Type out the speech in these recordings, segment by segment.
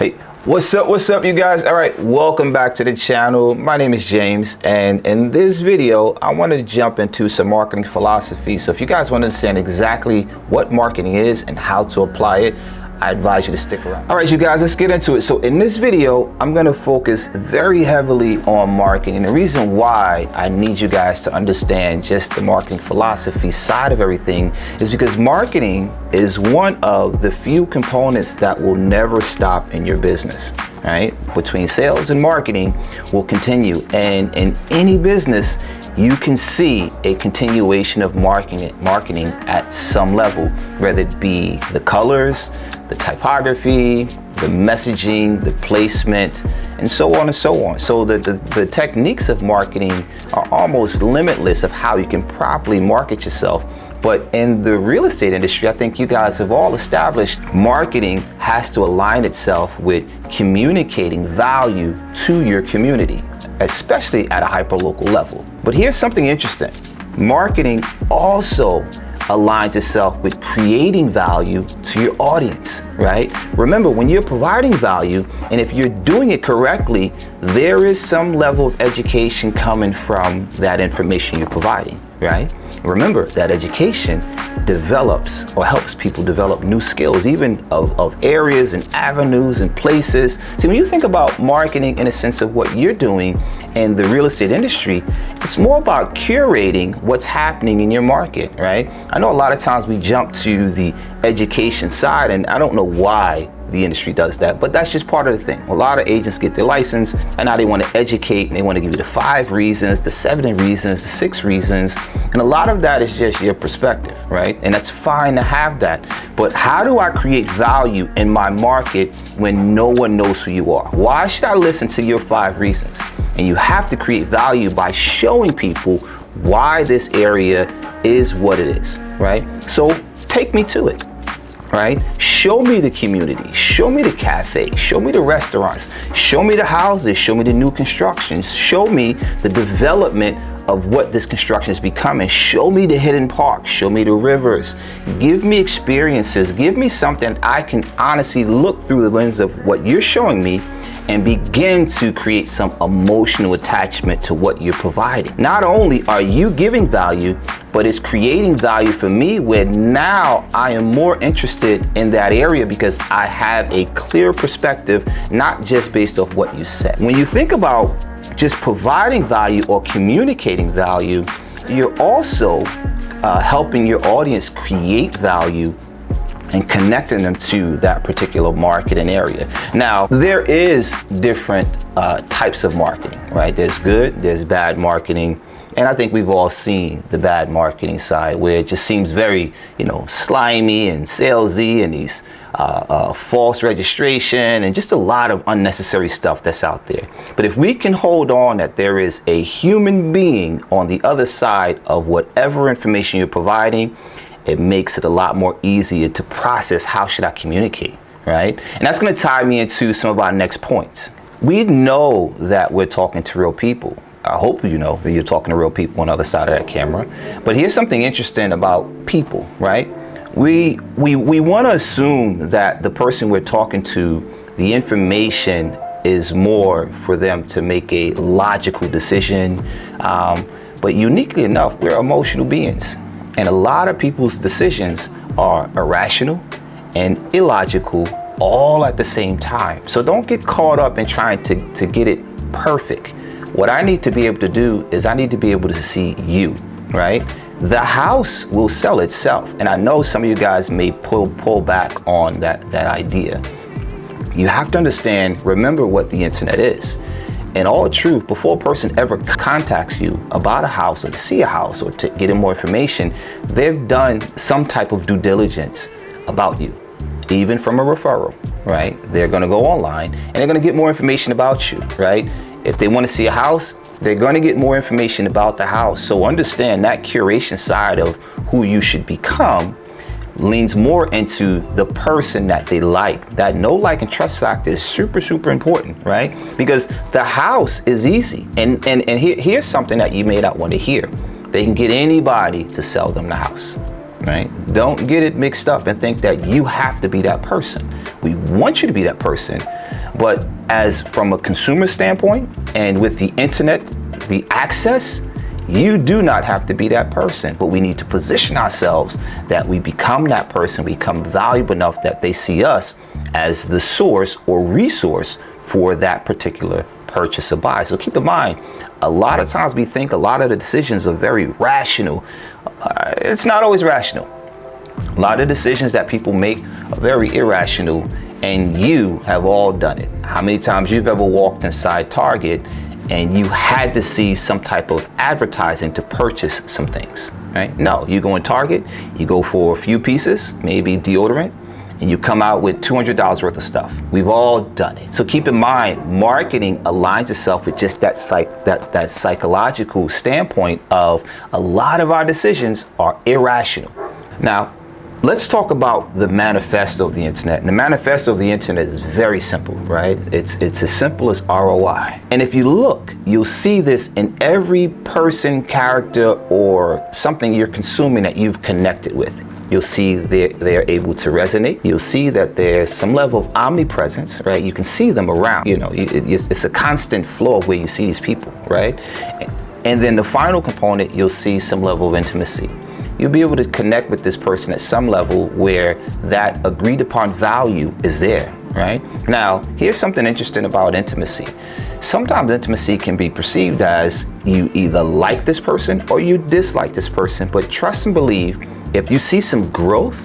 Hey, what's up, what's up you guys? All right, welcome back to the channel. My name is James and in this video, I want to jump into some marketing philosophy. So if you guys want to understand exactly what marketing is and how to apply it, I advise you to stick around. All right, you guys, let's get into it. So in this video, I'm gonna focus very heavily on marketing. And the reason why I need you guys to understand just the marketing philosophy side of everything is because marketing is one of the few components that will never stop in your business right between sales and marketing will continue and in any business you can see a continuation of marketing marketing at some level whether it be the colors the typography, the messaging, the placement, and so on and so on. So the, the, the, techniques of marketing are almost limitless of how you can properly market yourself. But in the real estate industry, I think you guys have all established marketing has to align itself with communicating value to your community, especially at a hyper-local level. But here's something interesting. Marketing also aligns itself with creating value to your audience, right? Remember, when you're providing value, and if you're doing it correctly, there is some level of education coming from that information you're providing, right? Remember that education develops or helps people develop new skills, even of, of areas and avenues and places. See, when you think about marketing in a sense of what you're doing in the real estate industry, it's more about curating what's happening in your market, right? I know a lot of times we jump to the education side and I don't know why the industry does that, but that's just part of the thing. A lot of agents get their license and now they want to educate and they want to give you the five reasons, the seven reasons, the six reasons. And a lot of that is just your perspective, right? And that's fine to have that. But how do I create value in my market when no one knows who you are? Why should I listen to your five reasons? And you have to create value by showing people why this area is what it is, right? So take me to it right? Show me the community, show me the cafe, show me the restaurants, show me the houses, show me the new constructions, show me the development of what this construction is becoming. Show me the hidden parks, show me the rivers, give me experiences, give me something I can honestly look through the lens of what you're showing me and begin to create some emotional attachment to what you're providing. Not only are you giving value, but it's creating value for me where now I am more interested in that area because I have a clear perspective, not just based off what you said. When you think about just providing value or communicating value, you're also uh, helping your audience create value and connecting them to that particular market and area. Now, there is different uh, types of marketing, right? There's good, there's bad marketing, and I think we've all seen the bad marketing side where it just seems very, you know, slimy and salesy and these uh, uh, false registration and just a lot of unnecessary stuff that's out there. But if we can hold on that there is a human being on the other side of whatever information you're providing, it makes it a lot more easier to process how should I communicate, right? And that's gonna tie me into some of our next points. We know that we're talking to real people. I hope you know that you're talking to real people on the other side of that camera. But here's something interesting about people, right? We, we, we want to assume that the person we're talking to, the information is more for them to make a logical decision. Um, but uniquely enough, we're emotional beings. And a lot of people's decisions are irrational and illogical all at the same time. So don't get caught up in trying to, to get it perfect. What I need to be able to do is I need to be able to see you, right? The house will sell itself. And I know some of you guys may pull, pull back on that, that idea. You have to understand, remember what the internet is. In all truth, before a person ever contacts you about a house or to see a house or to get in more information, they've done some type of due diligence about you, even from a referral, right? They're gonna go online and they're gonna get more information about you, right? If they want to see a house, they're going to get more information about the house. So understand that curation side of who you should become leans more into the person that they like. That no like, and trust factor is super, super important, right? Because the house is easy. And, and, and here, here's something that you may not want to hear. They can get anybody to sell them the house, right? Don't get it mixed up and think that you have to be that person. We want you to be that person, But as from a consumer standpoint and with the internet, the access, you do not have to be that person, but we need to position ourselves that we become that person, become valuable enough that they see us as the source or resource for that particular purchase or buy. So keep in mind, a lot of times we think a lot of the decisions are very rational. Uh, it's not always rational. A lot of decisions that people make are very irrational and you have all done it. How many times you've ever walked inside Target and you had to see some type of advertising to purchase some things, right? No, you go in Target, you go for a few pieces, maybe deodorant, and you come out with $200 worth of stuff. We've all done it. So keep in mind, marketing aligns itself with just that, psych, that, that psychological standpoint of a lot of our decisions are irrational. Now, Let's talk about the manifesto of the internet. And the manifesto of the internet is very simple, right? It's, it's as simple as ROI. And if you look, you'll see this in every person, character, or something you're consuming that you've connected with. You'll see they're, they're able to resonate. You'll see that there's some level of omnipresence, right? You can see them around, you know, it's, it's a constant flow of where you see these people, right? And then the final component, you'll see some level of intimacy you'll be able to connect with this person at some level where that agreed upon value is there, right? Now, here's something interesting about intimacy. Sometimes intimacy can be perceived as you either like this person or you dislike this person, but trust and believe, if you see some growth,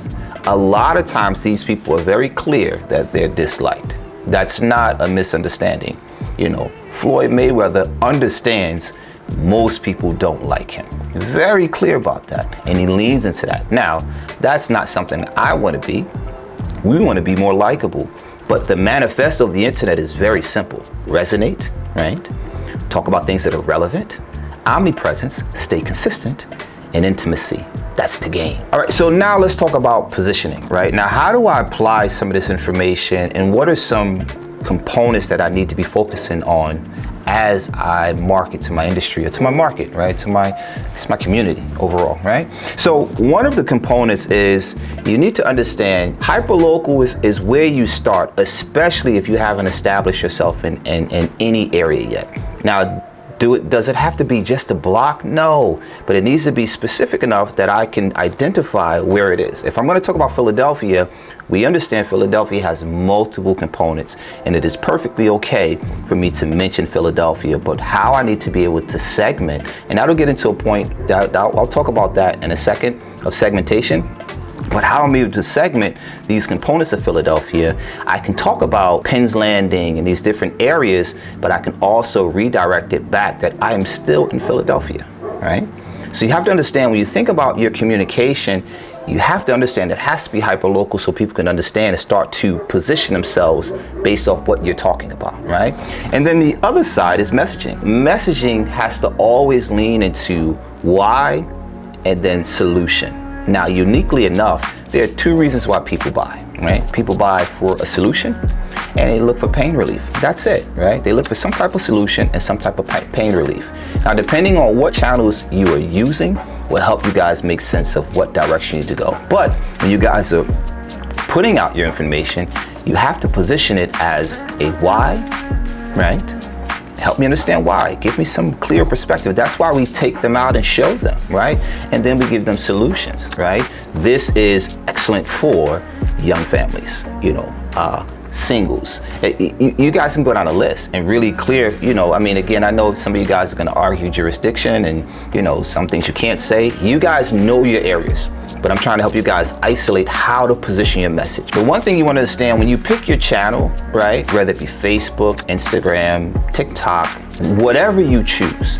a lot of times these people are very clear that they're disliked. That's not a misunderstanding. You know, Floyd Mayweather understands most people don't like him. Very clear about that. And he leans into that. Now, that's not something I want to be. We want to be more likable. But the manifesto of the internet is very simple. Resonate, right? Talk about things that are relevant. Omnipresence, stay consistent, and intimacy. That's the game. All right, so now let's talk about positioning, right? Now, how do I apply some of this information and what are some components that I need to be focusing on as I market to my industry or to my market, right? To my, it's my community overall, right? So one of the components is you need to understand hyperlocal is, is where you start, especially if you haven't established yourself in, in, in any area yet. Now, do it, does it have to be just a block? No, but it needs to be specific enough that I can identify where it is. If I'm going to talk about Philadelphia, we understand Philadelphia has multiple components and it is perfectly okay for me to mention Philadelphia, but how I need to be able to segment, and that'll get into a point, that, I'll talk about that in a second, of segmentation, but how I'm able to segment these components of Philadelphia, I can talk about Penn's Landing and these different areas, but I can also redirect it back that I am still in Philadelphia, right? So you have to understand when you think about your communication, you have to understand it has to be hyper-local so people can understand and start to position themselves based off what you're talking about, right? And then the other side is messaging. Messaging has to always lean into why and then solution. Now, uniquely enough, there are two reasons why people buy, right? People buy for a solution and they look for pain relief. That's it, right? They look for some type of solution and some type of pain relief. Now, depending on what channels you are using, will help you guys make sense of what direction you need to go. But when you guys are putting out your information, you have to position it as a why, right? Help me understand why. Give me some clear perspective. That's why we take them out and show them, right? And then we give them solutions, right? This is excellent for young families, you know, uh, singles. Eh, you guys can go down a list and really clear, you know, I mean, again, I know some of you guys are going to argue jurisdiction and, you know, some things you can't say. You guys know your areas, but I'm trying to help you guys isolate how to position your message. But one thing you want to understand when you pick your channel, right, whether it be Facebook, Instagram, TikTok, whatever you choose,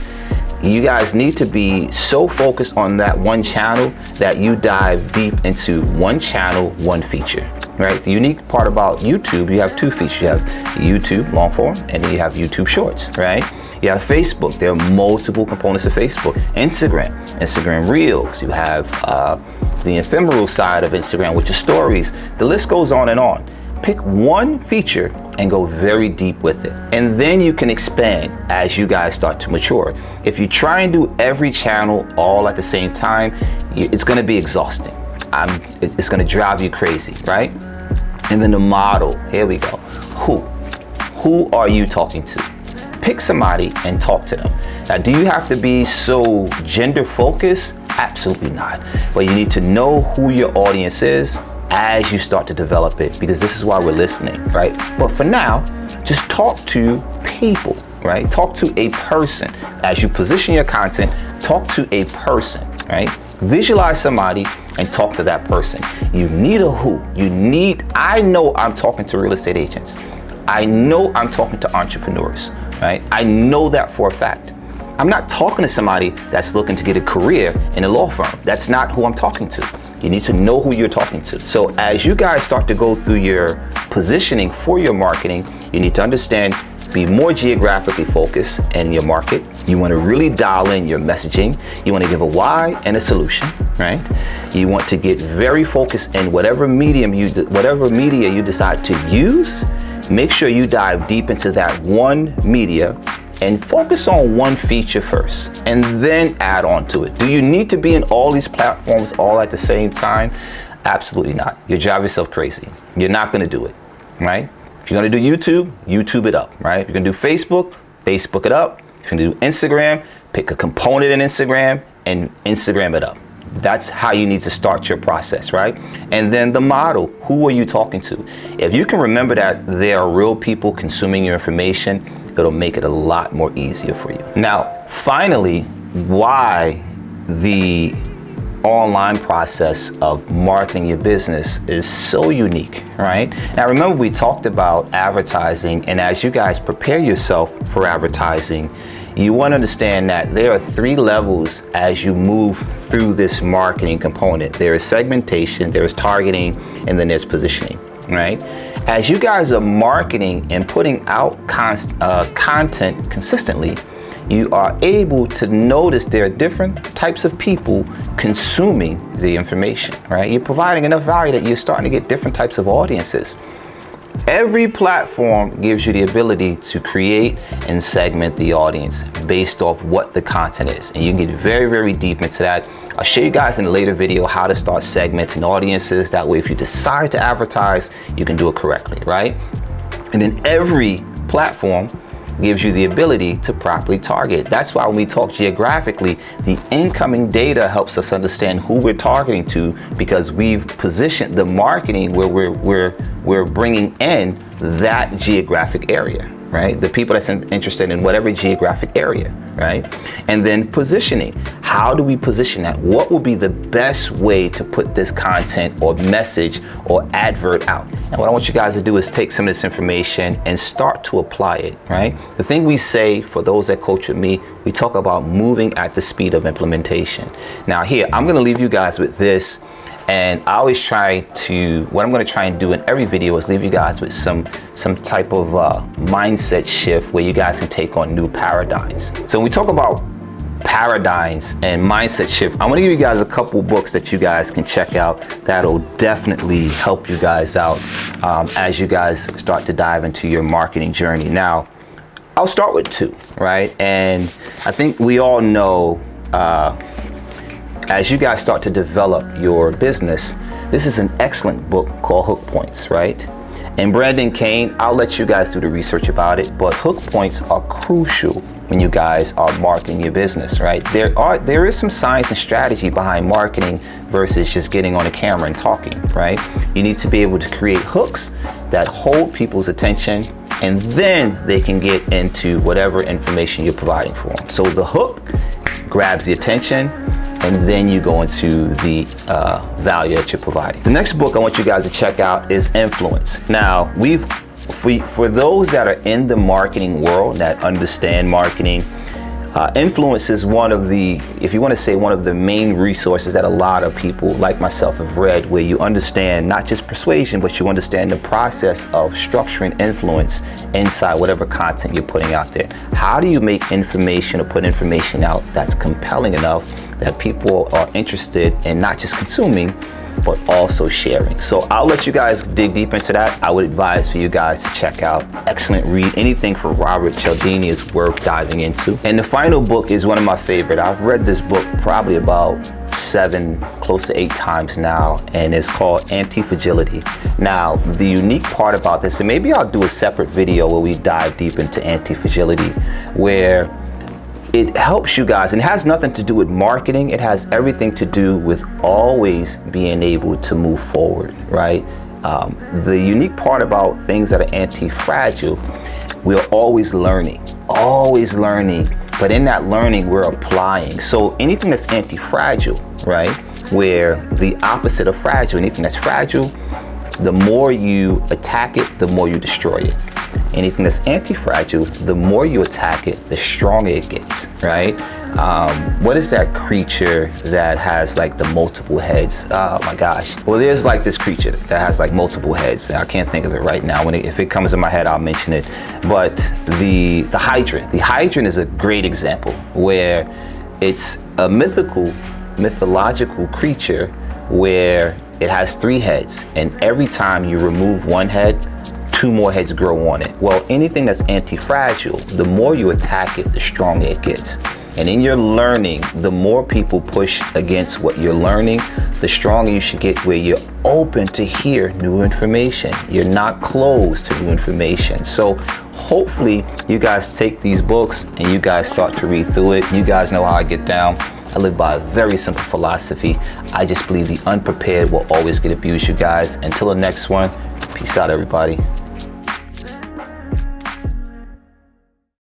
you guys need to be so focused on that one channel that you dive deep into one channel, one feature right? The unique part about YouTube, you have two features. You have YouTube long form and then you have YouTube shorts, right? You have Facebook, there are multiple components of Facebook. Instagram, Instagram Reels, you have uh, the ephemeral side of Instagram, which is stories. The list goes on and on. Pick one feature and go very deep with it. And then you can expand as you guys start to mature. If you try and do every channel all at the same time, it's gonna be exhausting. I'm, it's gonna drive you crazy, right? And then the model, here we go. Who? who are you talking to? Pick somebody and talk to them. Now, do you have to be so gender focused? Absolutely not. But you need to know who your audience is as you start to develop it because this is why we're listening, right? But for now, just talk to people, right? Talk to a person. As you position your content, talk to a person, right? Visualize somebody and talk to that person. You need a who. You need, I know I'm talking to real estate agents. I know I'm talking to entrepreneurs, right? I know that for a fact. I'm not talking to somebody that's looking to get a career in a law firm. That's not who I'm talking to. You need to know who you're talking to. So as you guys start to go through your positioning for your marketing, you need to understand be more geographically focused in your market. You want to really dial in your messaging. You want to give a why and a solution, right? You want to get very focused in whatever medium you, whatever media you decide to use. Make sure you dive deep into that one media and focus on one feature first and then add on to it. Do you need to be in all these platforms all at the same time? Absolutely not. You drive yourself crazy. You're not gonna do it, right? If you're gonna do YouTube, YouTube it up, right? If you're gonna do Facebook, Facebook it up. If you're gonna do Instagram, pick a component in Instagram and Instagram it up. That's how you need to start your process, right? And then the model, who are you talking to? If you can remember that there are real people consuming your information, it'll make it a lot more easier for you. Now, finally, why the online process of marketing your business is so unique, right? Now remember we talked about advertising and as you guys prepare yourself for advertising, you want to understand that there are three levels as you move through this marketing component. There is segmentation, there is targeting, and then there's positioning right? As you guys are marketing and putting out uh, content consistently, you are able to notice there are different types of people consuming the information, right? You're providing enough value that you're starting to get different types of audiences. Every platform gives you the ability to create and segment the audience based off what the content is. And you can get very, very deep into that. I'll show you guys in a later video how to start segmenting audiences. That way, if you decide to advertise, you can do it correctly, right? And then every platform gives you the ability to properly target. That's why when we talk geographically, the incoming data helps us understand who we're targeting to because we've positioned the marketing where we're, we're, we're bringing in that geographic area right? The people that's interested in whatever geographic area, right? And then positioning. How do we position that? What would be the best way to put this content or message or advert out? And what I want you guys to do is take some of this information and start to apply it, right? The thing we say for those that coach with me, we talk about moving at the speed of implementation. Now here, I'm gonna leave you guys with this and I always try to, what I'm gonna try and do in every video is leave you guys with some, some type of uh, mindset shift where you guys can take on new paradigms. So when we talk about paradigms and mindset shift, I'm gonna give you guys a couple books that you guys can check out that'll definitely help you guys out um, as you guys start to dive into your marketing journey. Now, I'll start with two, right? And I think we all know uh, as you guys start to develop your business, this is an excellent book called Hook Points, right? And Brendan Kane, I'll let you guys do the research about it, but hook points are crucial when you guys are marketing your business, right? There are there is some science and strategy behind marketing versus just getting on a camera and talking, right? You need to be able to create hooks that hold people's attention and then they can get into whatever information you're providing for them. So the hook grabs the attention and then you go into the uh, value that you're providing. The next book I want you guys to check out is Influence. Now, we've we, for those that are in the marketing world that understand marketing, uh, influence is one of the, if you want to say one of the main resources that a lot of people like myself have read where you understand not just persuasion, but you understand the process of structuring influence inside whatever content you're putting out there. How do you make information or put information out that's compelling enough that people are interested in not just consuming, but also sharing. So I'll let you guys dig deep into that. I would advise for you guys to check out excellent read. Anything for Robert Cialdini is worth diving into. And the final book is one of my favorite. I've read this book probably about seven, close to eight times now, and it's called anti-fragility. Now, the unique part about this, and maybe I'll do a separate video where we dive deep into anti-fragility, where it helps you guys and it has nothing to do with marketing. It has everything to do with always being able to move forward right? Um, the unique part about things that are anti-fragile we're always learning always learning but in that learning we're applying. So anything that's anti-fragile right where the opposite of fragile anything that's fragile the more you attack it the more you destroy it anything that's anti-fragile, the more you attack it, the stronger it gets, right? Um, what is that creature that has like the multiple heads? Oh my gosh. Well, there's like this creature that has like multiple heads. I can't think of it right now. When it, if it comes in my head, I'll mention it. But the, the hydrant, the hydrant is a great example where it's a mythical, mythological creature where it has three heads and every time you remove one head, two more heads grow on it. Well, anything that's anti-fragile, the more you attack it, the stronger it gets. And in your learning, the more people push against what you're learning, the stronger you should get where you're open to hear new information. You're not closed to new information. So hopefully you guys take these books and you guys start to read through it. You guys know how I get down. I live by a very simple philosophy. I just believe the unprepared will always get abused, you guys. Until the next one, peace out, everybody.